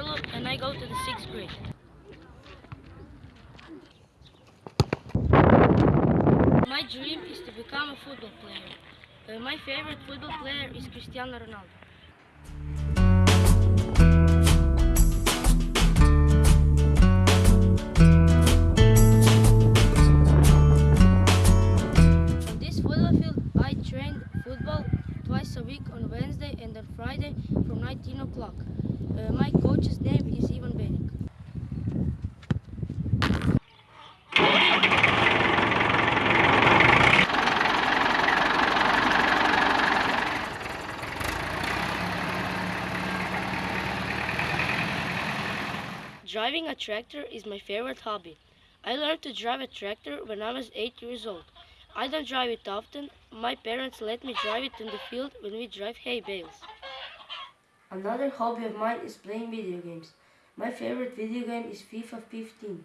and I go to the sixth grade. My dream is to become a football player. Uh, my favorite football player is Cristiano Ronaldo. On this football field, I train football twice a week on Wednesday and on Friday from 19 o'clock. Uh, my coach's name is Ivan Benik. Driving a tractor is my favorite hobby. I learned to drive a tractor when I was 8 years old. I don't drive it often. My parents let me drive it in the field when we drive hay bales. Another hobby of mine is playing video games. My favorite video game is FIFA 15.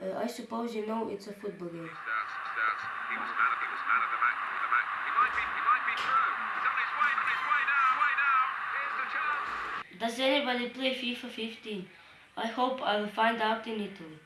Uh, I suppose you know it's a football game. Starts, starts. He was man of, he was man of the match. The match. He might be, he might be through. He's on his way, on his way now, way now. Here's the chance. Does anybody play FIFA 15? I hope I will find out in Italy.